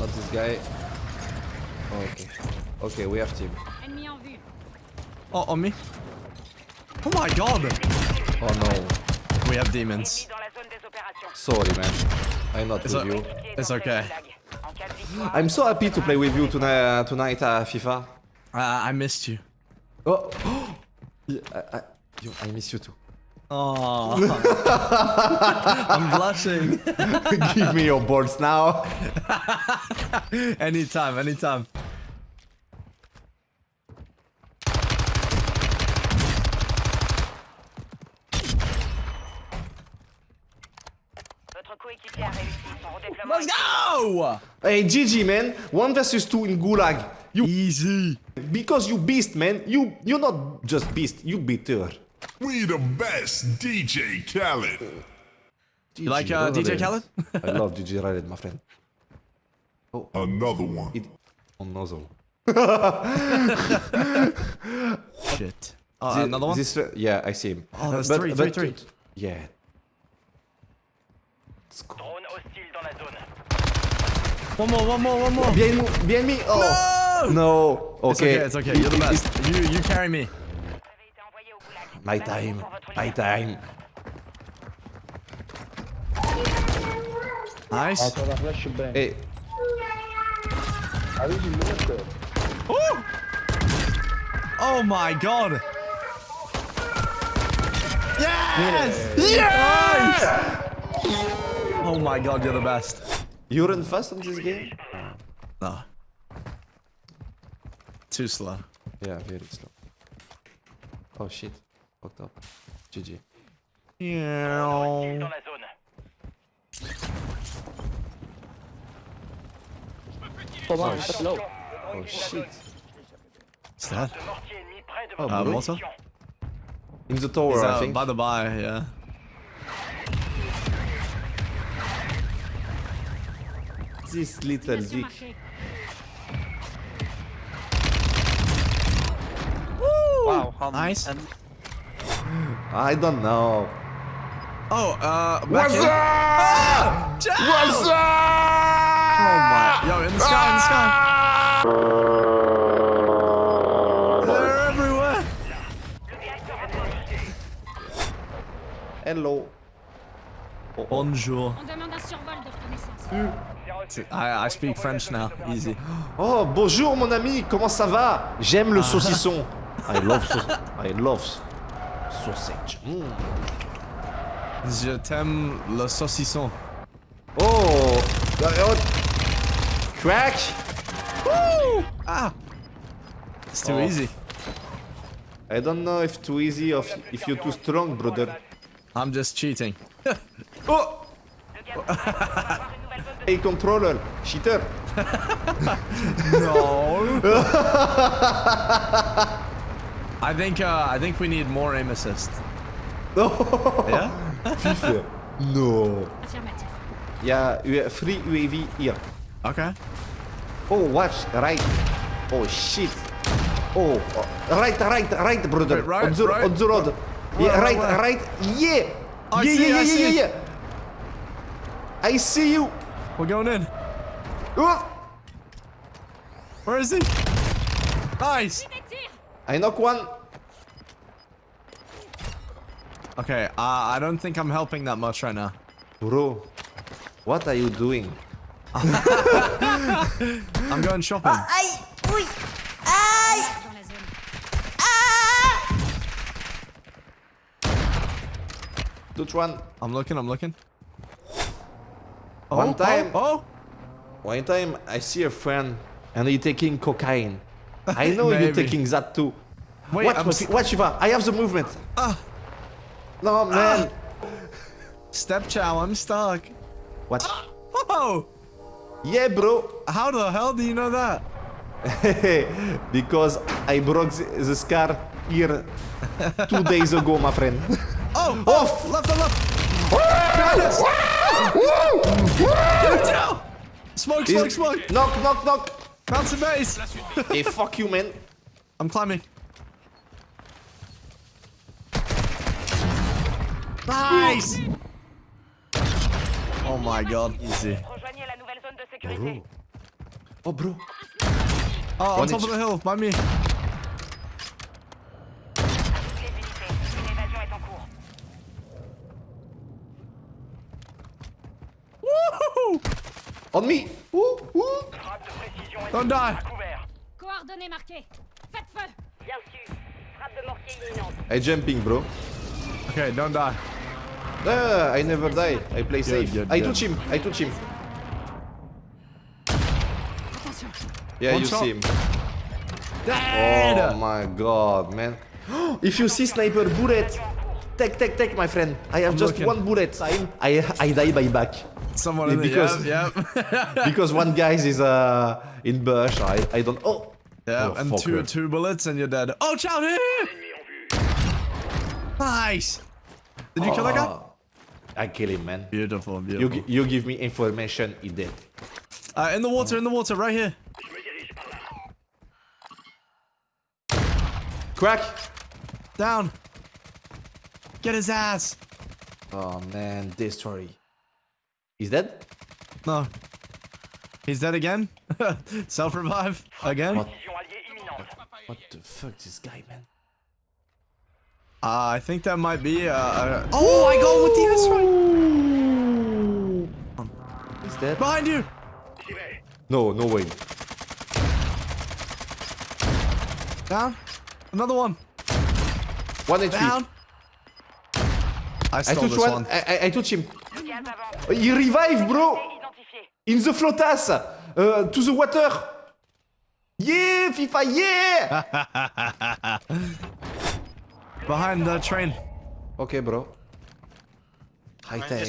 not this guy. Oh, okay. Okay, we have team. Ennemi en vue. Oh, on me. Oh my god! Oh no. We have demons. dans la zone des opérations. Sorry, man. I'm not It's, with you. it's okay. En cas de victoire, I'm so happy to play with you tonight, tonight uh, FIFA. Uh, I missed you. Oh, Yeah, I, I, yo, I miss you too. Oh, I'm blushing. Give me your balls now. anytime, anytime. votre coéquipier a réussi son redéploiement. Let's go! Hey, GG, man. One versus two in Gulag. You, Easy. because you beast, man. You, you're not just beast. You beater. We the best, DJ Khaled. You like uh, DJ Khaled? I love DJ Khaled, my friend. Oh, another one. It on nozzle. Shit. Uh, Thi- another one? This, yeah, I see him. Oh, that's But- three, but- three, three. Yeah. Let's. Drone hostile dans la zone. One more, one more, one more. Behind, me- behind me. Oh. No. It's Okay. okay, it's okay. You're the It- it- best. You, you carry me. My time. My time. Nice. Toda flashbang. Hey. Eh. Aí de luta. Ooh! Oh my god. Yes! Yes! Oh my god, you're the best. You run fast on this game? No. Too slow. Yeah, very slow. Oh shit. Fucked up. GG. Yeah. Hostile dans la zone. Toma, tá low. Oh shit. What's that? Mortier ennemi près de Oh, votre Uh, bro. Malta? In the tower, He's I think. by the by, yeah. This little dick. marquée. Wow, how Nice. I don't know. Oh, uh, What's in. up? Ah! What's up? Oh my. Yo, in the sky, in the sky. They're everywhere. Hello. Bonjour. On demande un survol de reconnaissance. I, I speak French now. Easy. Oh, bonjour mon ami, comment ça va? J'aime le saucisson. I love sau- I love sausage. Je t'aime le saucisson. Oh, oh. Crack. Woo! Ah! It's too Oh. easy. I don't know if too easy or if- you're too strong, brother. I'm just cheating. Oh, hey controller, cheater. No. I think uh, I think we need more aim assist. No. Yeah. FIFA. No. Affirmatif. Il y a U- free UAV here. Okay. Oh, watch, right. Oh, shit. Oh, oh, right, right, right, brother. Right, right, on, the, right. on the road. Yeah, Where, right, where, where? right. Yeah. I yeah, see, yeah, I yeah, see. yeah, yeah. I see you. We're going in. Oh, Where is he? Nice. Des tirs I knock one. Okay. Uh, I don't think I'm helping that much right now. Bro, what are you doing? I'm going shopping. dans la zone. Touch one. I'm looking. I'm looking. Oh, One time. Oh. One time I see a friend and he taking cocaine. I know you're taking that too. Wait. watch, I'm watch, watch, Shiva. I have the movement. Ah. No, man. Step chow. I'm stuck. What? Oh. Yeah, bro. How the hell do you know that? because I broke the, the scar here two days ago, my friend. Oh. Oh! Left. Left. Left. Us. Down. Smoke. Smoke. Smoke. Knock, knock, knock. Bounce base. hey, fuck you, man. I'm climbing. Nice! Oh my god, easy. Rejoignez la nouvelle zone de sécurité. Oh, bro. Oh, ah, on top of the hill, by me. Les unités. Une évasion est en cours. Woohoo! On me. Ooh, ooh. Frappe de précision et Don't die. à couvert. Coordonnées marquées. Faites feu. Bien sûr. Frappe de mortier imminente. I jumping, bro. Okay, don't die. Ah, I never die. I play safe. good, I touch him. I touch him. Attention. Yeah, One you shot. see him. Dead! Oh my god, man. if you see sniper bullet, take, take, take, my friend. I have just looking. one bullet. I, I, I die by back. Someone in the Because- yep, yep. because one guy is uh, in bush. I, I don't. Oh. yeah, Oh, and two two bullets and you're dead. Oh, here! Nice. Did you kill that guy? Ah, I kill him, man. Beautiful, You, beautiful. gi- you give me information, he dead. Uh, in the water, in the water, right here. Crack. Down. Get his ass. Oh man, destroy. He's dead. No. He's dead again. Self revive again. Uh, Précision alliée imminente. What the fuck, this guy, man? I think that might be. Uh, uh, oh, I go with the airstrike. He's dead. Behind you. No, no way. Down. Another one. One HP. Down. I I stole touch this one. one. I, I, I touch him. Avance. He revive, bro. In the flotas. Uh, to the water. Yeah, FIFA, yeah. Behind the train. okay, bro. High tech.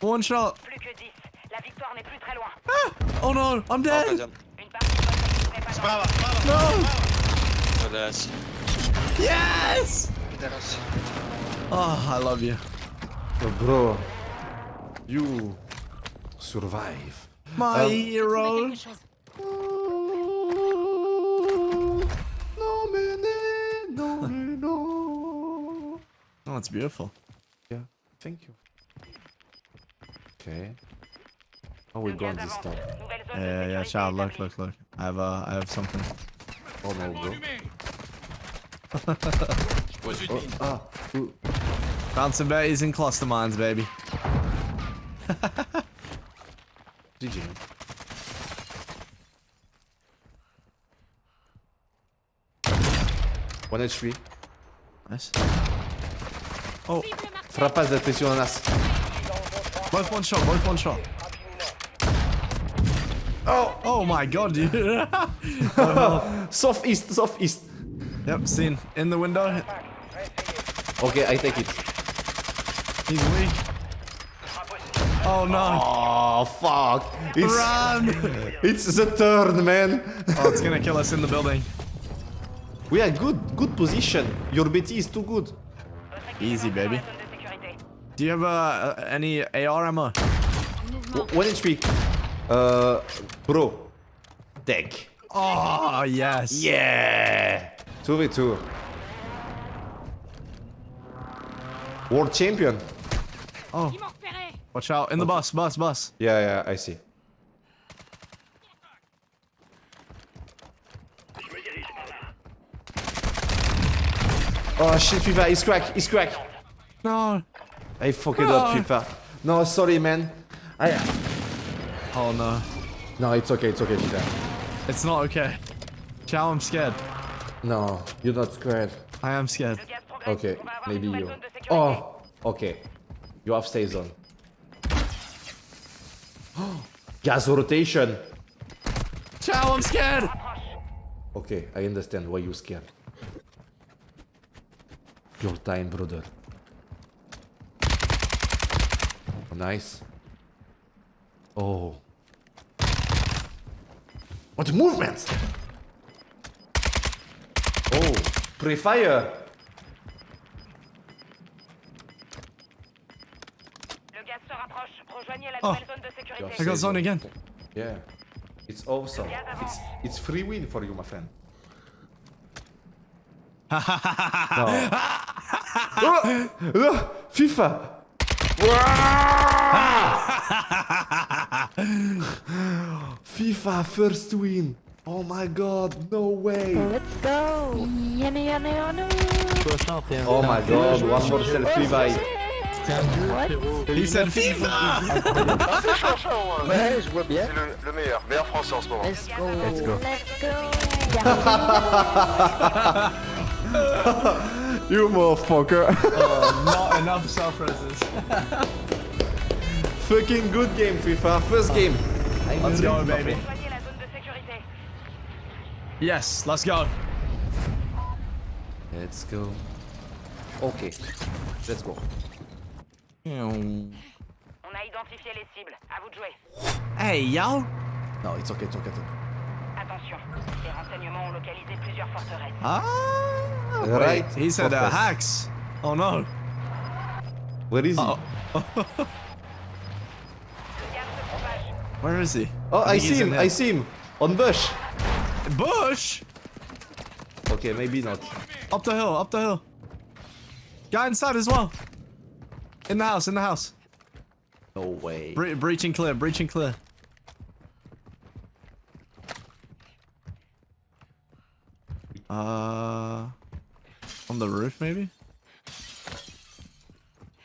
One shot. Plus que 10. La victoire n'est plus très loin. Ah! Oh no, I'm dead. Une partie de votre équipe n'est pas dans Brava, brava. No. Teraz. Yes. Teraz. Oh, I love you. Oh, bro. You survive. My Um, hero. Quelque chose. No, man, no, no. Oh, it's beautiful. Yeah, thank you. Okay. How we go on this top? Nouvelle zone Yeah, yeah, sécurité child. Look, look, look. I have, uh, I have something. Oh no, bro. Pose une Oh, ah, ooh. Found some berries and cluster mines, baby. GG. man. One HP. Nice. Oh. Cible marquée. Frappas de presionas. Both one shot. Both one shot. Oh! Oh my god, dude. Southeast, southeast. yep, seen. In the window. Okay, I take it. He's weak. Oh no. Oh, fuck. It's, Run! it's the turn, man. Oh, it's gonna kill us in the building. We are good, good position. Your BT is too good. Easy, baby. Zone de sécurité. Do you have uh, any AR ammo? One HP. Uh, bro. Deck. Oh, yes. Yeah! 2v2. World champion. Oh, Ils m'ont repéré. watch out. In the bus, bus, bus. Yeah, yeah, I see. Oh shit, FIFA, he's crack, he's crack. No. I fucked it up, No. FIFA. No, sorry, man. I. Oh no. No, it's okay, it's okay, FIFA. It's not okay. Chow, I'm scared. No, you're not scared. I am scared. Le gaz progresse. Okay, On va avoir maybe you. zone de sécurité. Oh, okay. You have stay zone. Gas rotation. Chow, I'm scared. Okay, I understand why you scared. Your time, brother. Nice. Oh. What movements? Oh, pre-fire. Le gaz se rapproche. Rejoignez la Oh. nouvelle zone de sécurité. I got zone again. Yeah. It's awesome. It's it's free win for you, my friend. no. oh, oh, FIFA. FIFA first win. Oh my god, no way. Let's go Oh my god, one more selfie vibe. What He said FIFA! Ouais, je vois bien. C'est le, le meilleur, meilleur français en ce moment. Let's go Let's go. You motherfucker. Oh, not enough self-reses. Fucking good game, FIFA. First game. Let's go, baby. Rejoignez la zone de sécurité. Yes, let's go. Let's go. Ok. Let's go. On a identifié les cibles. À vous de jouer. Hey, yo! No, it's okay, it's okay. it's okay. Attention, les renseignements ont localisé plusieurs forteresses. Ah! Right. Wait, he said uh, Fortress. hacks. Oh no. Where is he? Uh oh. Le gaz se propage. Where is he? Oh, I, think see him. I see him. On bush. Bush! Okay, maybe not. Up the hill, up the hill. Guy inside as well. In the house, in the house. No way. Bre breaching clear, breaching clear. Uh, on the roof maybe?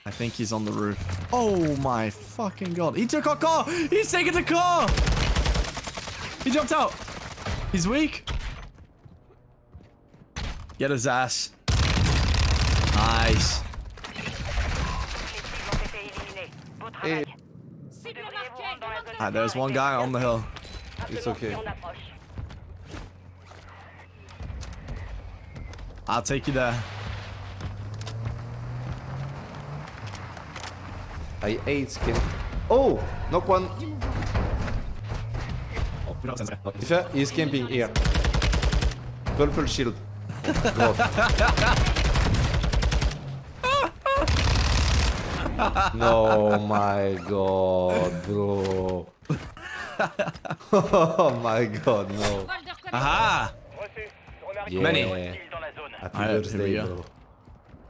I think he's on the roof. Oh my fucking god. He took our car! He's taking the car! He jumped out! He's weak. Get his ass. Nice. Les cibles ont été éliminées. Beau travail. Cible Devriez vous marquée. rendre dans la zone Ah, there's one guy on the hill. It's okay. I'll take you there. I hate skin. Oh, knock one. FIFA is camping here. Purple shield. no, my god, bro. oh my god, no. Aha! Reçu. On a Yeah. Many. dans la zone. Happy we birthday, bro.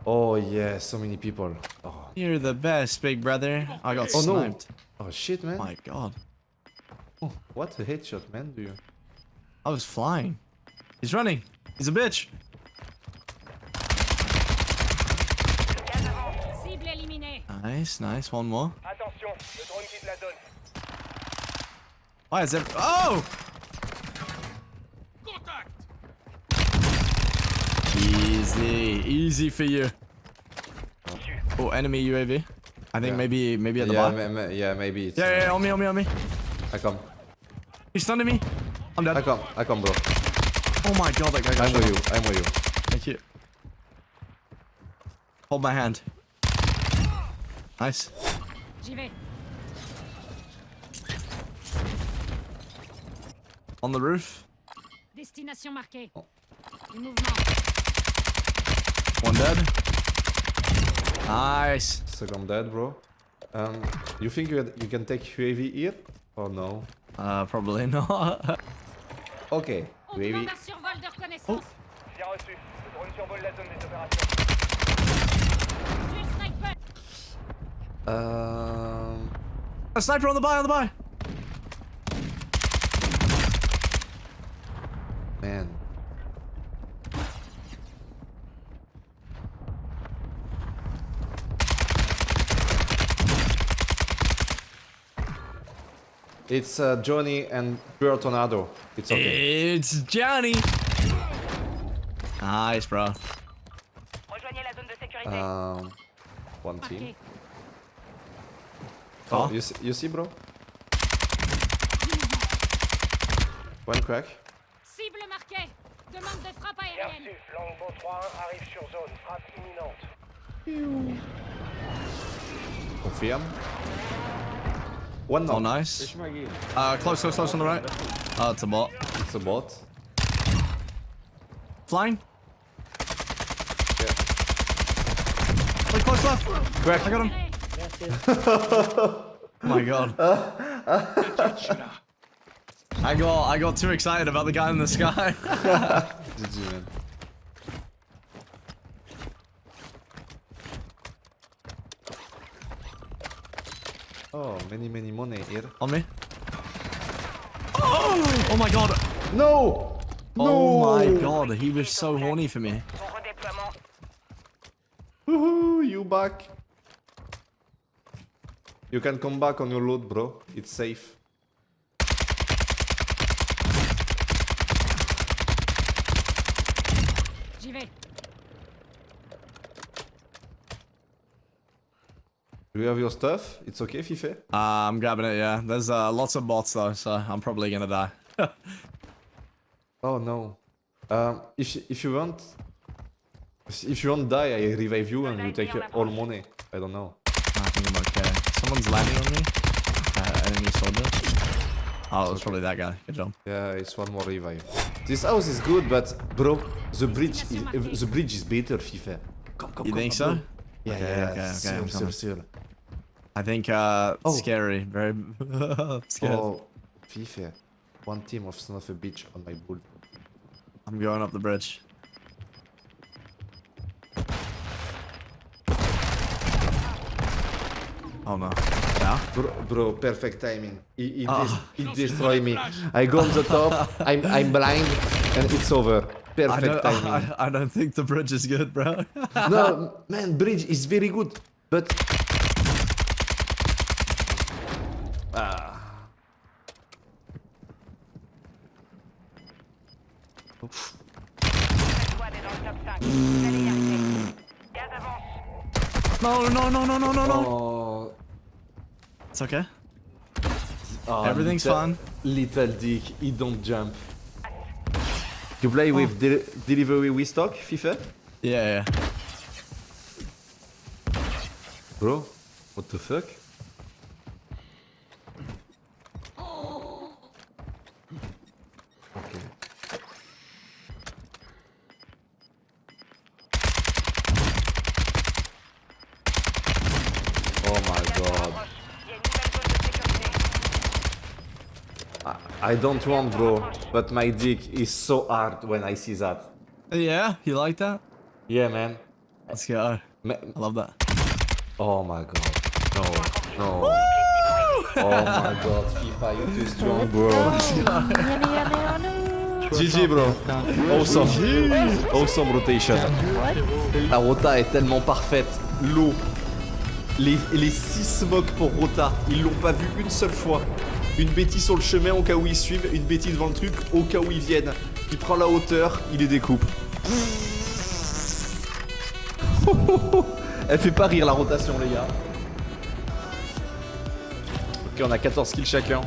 Oh yeah, so many people. Oh, You're the best, big brother. I got Oh, no. sniped. oh shit, man. My god. Oh, what a headshot, man, do you? I was flying. He's running. He's a bitch. Gaz avance. Cible éliminée. Nice, nice. One more. Attention, le drone quitte la zone. Why is it? Oh! Easy, easy for you. Oh, enemy UAV. I think Yeah. maybe, maybe at the Yeah, bar. ma- ma- yeah, maybe it's. Yeah, yeah, on me, on me, on me. I come. He's stunning me. I'm dead. I come. I come, bro. Oh my god, that guy got I'm shot. with you. I'm with you. Thank you. Hold my hand. Nice. J'y vais. On the roof. Destination marquée. Oh. Du mouvement. One dead. Nice. Second dead, bro. Um, you think you, you can take UAV here? Or no? Uh, probably not. Okay, UAV. demande un survol de reconnaissance. Bien reçu. Le drone survole la zone des opérations. Tuez le sniper. Um, a sniper on the buy, on the buy. man. It's uh, Johnny and Pure Tornado. It's okay. It's Johnny. Nice, bro. Rejoignez la zone de sécurité. Um, one team. Marqué. Oh, Oh. you see, you see, bro? One crack. Cible marquée. Demande de frappe Bien aérienne. reçu. Longbow 3-1 arrive sur zone. Frappe imminente. Confirm. One knock. nice. Uh, close, close, close on the right. Oh, it's a bot. It's a bot. Flying. Wait, close left. Crack. I got him. Oh my god. I got I got too excited about the guy in the sky. GG, man. Oh, many, many money here. on me. Oh Oh my god. No! Oh my god. He was so horny for me. Bon redéploiement. Woohoo, you back. You can come back on your loot, bro. It's safe. J'y vais. Do you have your stuff? It's okay, Fife? Uh, I'm grabbing it, yeah. There's uh, lots of bots though, so I'm probably gonna die. Oh no. Um, if if you want, if you want to die, I revive you and you take all money. I don't know. I think I'm okay. Someone's landing on me. Uh, enemy soldier. Oh, it was probably that guy. Good job. Yeah, it's one more revive. This house is good, but bro, the bridge is uh, the bridge is better, FIFA. Come, come, You come, think so? bro. Yeah, Okay, yeah, okay, okay, Still, I'm still, coming. still. I think uh, Oh. scary. Very scary. Oh, Fife. One team of son of a bitch on my bull. I'm going up the bridge. Oh no. Yeah? Bro, bro perfect timing. He, he, Ah. des- he destroy me. I go on the top, I'm, I'm blind, and it's over. I Perfect don't, timing. I, I don't think the bridge is good, bro. no, man, bridge is very good, but... Ah. Squad est dans le top 5. Vous allez y arriver. Gaz avance. no, no, no, no, no, no, no. Oh, It's okay. oh, Everything's little, fine. Little dick, he don't jump. You play with oh. de delivery with stock, FIFA? Yeah, yeah. Bro, what the fuck? I, don't want, bro, but my dick is so hard when I see that. Yeah, you like that? Yeah, man. Let's go. Ma- I love that. oh my god. No, no. Oh my god, FIFA, you're too strong, bro. Oh. GG, bro. Awesome. Awesome rotation. La rota est tellement parfaite. L'eau. Les, les 6 smokes pour rota. Ils l'ont pas vu une seule fois. Une bêtise sur le chemin au cas où ils suivent. Une bêtise devant le truc au cas où ils viennent. Il prend la hauteur, il les découpe. Elle fait pas rire la rotation, les gars. Ok, on a 14 kills chacun.